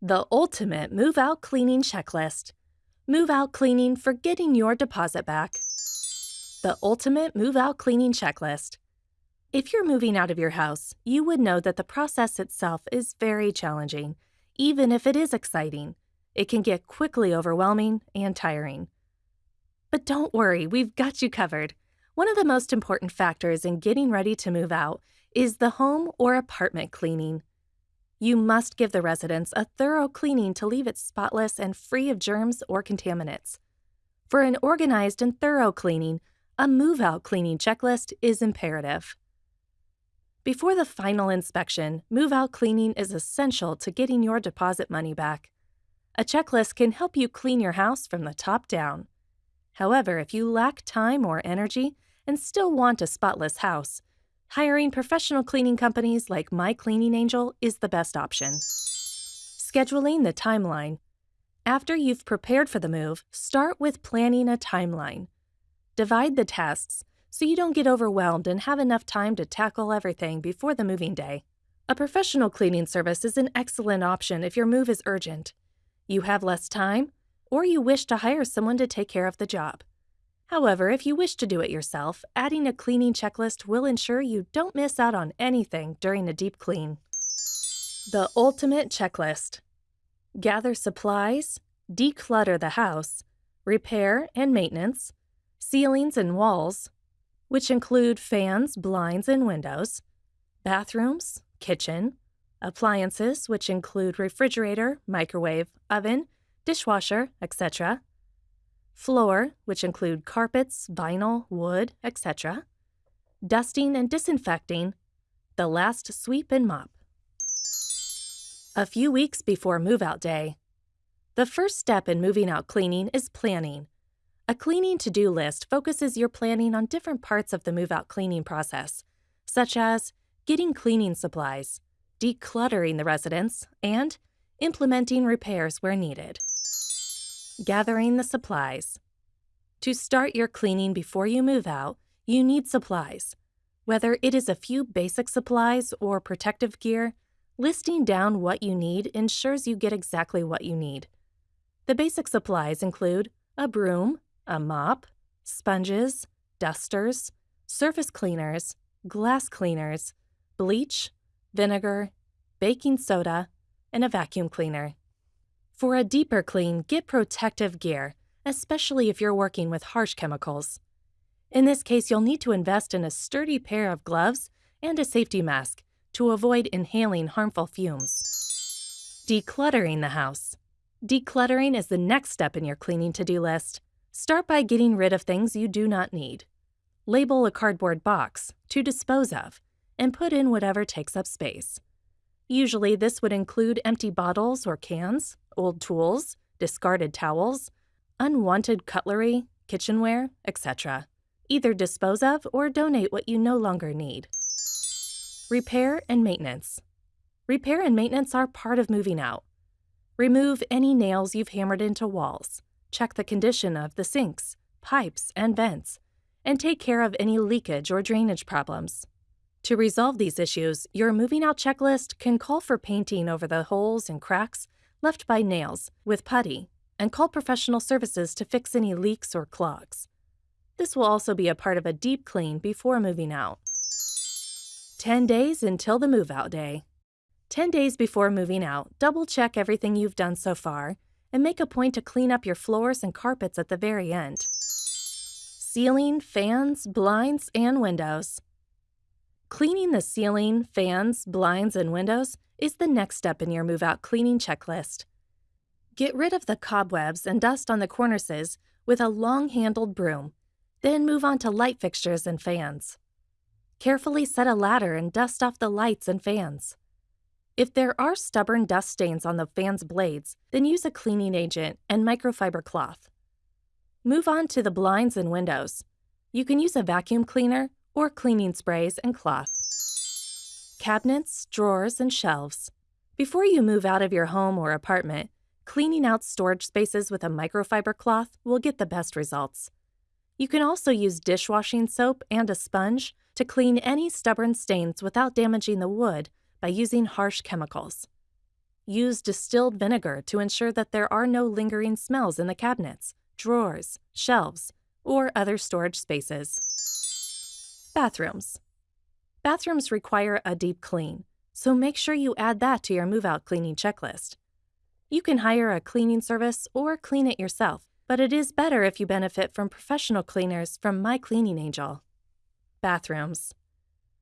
The ultimate move out cleaning checklist. Move out cleaning for getting your deposit back. The ultimate move out cleaning checklist. If you're moving out of your house, you would know that the process itself is very challenging, even if it is exciting. It can get quickly overwhelming and tiring. But don't worry, we've got you covered. One of the most important factors in getting ready to move out is the home or apartment cleaning. You must give the residence a thorough cleaning to leave it spotless and free of germs or contaminants. For an organized and thorough cleaning, a move out cleaning checklist is imperative. Before the final inspection, move out cleaning is essential to getting your deposit money back. A checklist can help you clean your house from the top down. However, if you lack time or energy and still want a spotless house, hiring professional cleaning companies like My Cleaning Angel is the best option. Scheduling the timeline. After you've prepared for the move, start with planning a timeline. Divide the tasks so you don't get overwhelmed and have enough time to tackle everything before the moving day. A professional cleaning service is an excellent option if your move is urgent. You have less time, or you wish to hire someone to take care of the job. However, if you wish to do it yourself, adding a cleaning checklist will ensure you don't miss out on anything during a deep clean. The Ultimate Checklist Gather supplies, declutter the house, repair and maintenance, ceilings and walls, which include fans, blinds, and windows, bathrooms, kitchen, appliances, which include refrigerator, microwave, oven, dishwasher, etc., floor, which include carpets, vinyl, wood, etc., dusting and disinfecting, the last sweep and mop. A few weeks before move out day. The first step in moving out cleaning is planning. A cleaning to do list focuses your planning on different parts of the move out cleaning process, such as getting cleaning supplies, decluttering the residence, and implementing repairs where needed. Gathering the supplies. To start your cleaning before you move out, you need supplies. Whether it is a few basic supplies or protective gear, listing down what you need ensures you get exactly what you need. The basic supplies include a broom, a mop, sponges, dusters, surface cleaners, glass cleaners, bleach, vinegar, baking soda, and a vacuum cleaner. For a deeper clean, get protective gear, especially if you're working with harsh chemicals. In this case, you'll need to invest in a sturdy pair of gloves and a safety mask to avoid inhaling harmful fumes. Decluttering the house. Decluttering is the next step in your cleaning to do list. Start by getting rid of things you do not need. Label a cardboard box to dispose of and put in whatever takes up space. Usually, this would include empty bottles or cans, old tools, discarded towels, unwanted cutlery, kitchenware, etc. Either dispose of or donate what you no longer need. Repair and maintenance. Repair and maintenance are part of moving out. Remove any nails you've hammered into walls. Check the condition of the sinks, pipes, and vents, and take care of any leakage or drainage problems. To resolve these issues, your moving out checklist can call for painting over the holes and cracks left by nails with putty and call professional services to fix any leaks or clogs. This will also be a part of a deep clean before moving out. 10 days until the move out day. 10 days before moving out, double check everything you've done so far and make a point to clean up your floors and carpets at the very end. Ceiling, fans, blinds, and windows. Cleaning the ceiling, fans, blinds, and windows is the next step in your move out cleaning checklist. Get rid of the cobwebs and dust on the cornices with a long handled broom, then move on to light fixtures and fans. Carefully set a ladder and dust off the lights and fans. If there are stubborn dust stains on the fan's blades, then use a cleaning agent and microfiber cloth. Move on to the blinds and windows. You can use a vacuum cleaner or cleaning sprays and cloth. Cabinets, drawers, and shelves. Before you move out of your home or apartment, cleaning out storage spaces with a microfiber cloth will get the best results. You can also use dishwashing soap and a sponge to clean any stubborn stains without damaging the wood by using harsh chemicals. Use distilled vinegar to ensure that there are no lingering smells in the cabinets, drawers, shelves, or other storage spaces. Bathrooms. Bathrooms require a deep clean, so make sure you add that to your move out cleaning checklist. You can hire a cleaning service or clean it yourself, but it is better if you benefit from professional cleaners from My Cleaning Angel. Bathrooms.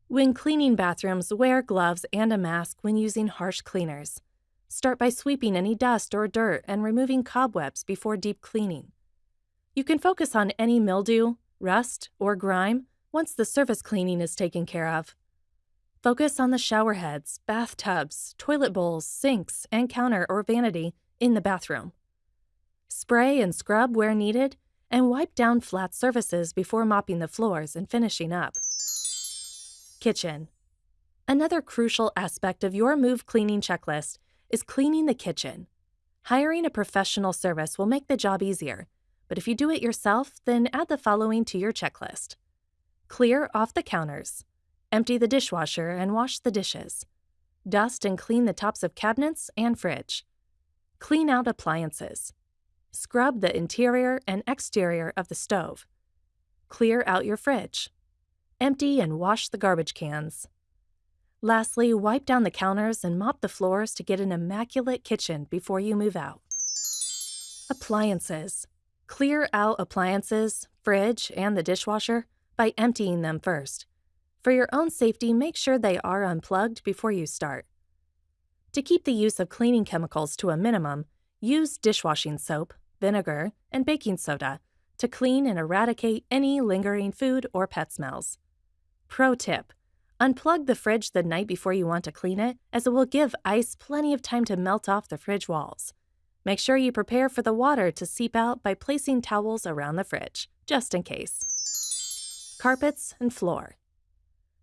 When cleaning bathrooms, wear gloves and a mask when using harsh cleaners. Start by sweeping any dust or dirt and removing cobwebs before deep cleaning. You can focus on any mildew, rust, or grime once the surface cleaning is taken care of. Focus on the shower heads, bathtubs, toilet bowls, sinks, and counter or vanity in the bathroom. Spray and scrub where needed, and wipe down flat surfaces before mopping the floors and finishing up. Kitchen. Another crucial aspect of your move cleaning checklist is cleaning the kitchen. Hiring a professional service will make the job easier, but if you do it yourself, then add the following to your checklist. Clear off the counters. Empty the dishwasher and wash the dishes. Dust and clean the tops of cabinets and fridge. Clean out appliances. Scrub the interior and exterior of the stove. Clear out your fridge. Empty and wash the garbage cans. Lastly, wipe down the counters and mop the floors to get an immaculate kitchen before you move out. Appliances. Clear out appliances, fridge, and the dishwasher by emptying them first. For your own safety, make sure they are unplugged before you start. To keep the use of cleaning chemicals to a minimum, use dishwashing soap, vinegar, and baking soda to clean and eradicate any lingering food or pet smells. Pro tip Unplug the fridge the night before you want to clean it, as it will give ice plenty of time to melt off the fridge walls. Make sure you prepare for the water to seep out by placing towels around the fridge, just in case. Carpets and floor.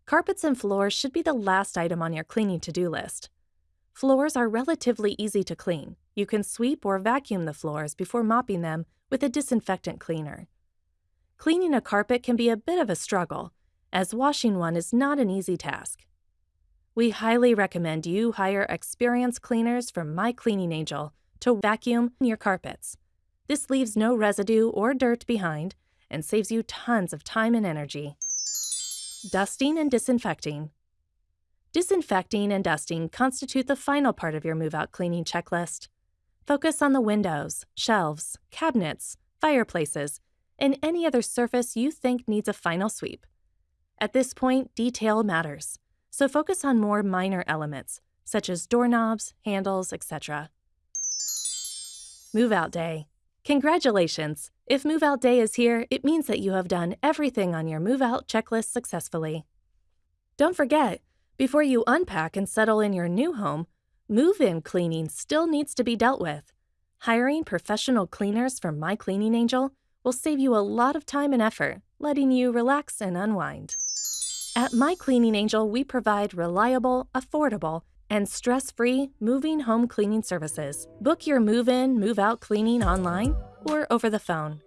Carpets and floors should be the last item on your cleaning to do list. Floors are relatively easy to clean. You can sweep or vacuum the floors before mopping them with a disinfectant cleaner. Cleaning a carpet can be a bit of a struggle, as washing one is not an easy task. We highly recommend you hire experienced cleaners from My Cleaning Angel to vacuum your carpets. This leaves no residue or dirt behind and saves you tons of time and energy. Dusting and disinfecting. Disinfecting and dusting constitute the final part of your move out cleaning checklist. Focus on the windows, shelves, cabinets, fireplaces, and any other surface you think needs a final sweep. At this point, detail matters, so focus on more minor elements, such as doorknobs, handles, etc. Move Out Day. Congratulations! If Move Out Day is here, it means that you have done everything on your Move Out checklist successfully. Don't forget, before you unpack and settle in your new home, move in cleaning still needs to be dealt with. Hiring professional cleaners from My Cleaning Angel will save you a lot of time and effort, letting you relax and unwind. At My Cleaning Angel, we provide reliable, affordable, and stress free moving home cleaning services. Book your move in, move out cleaning online or over the phone.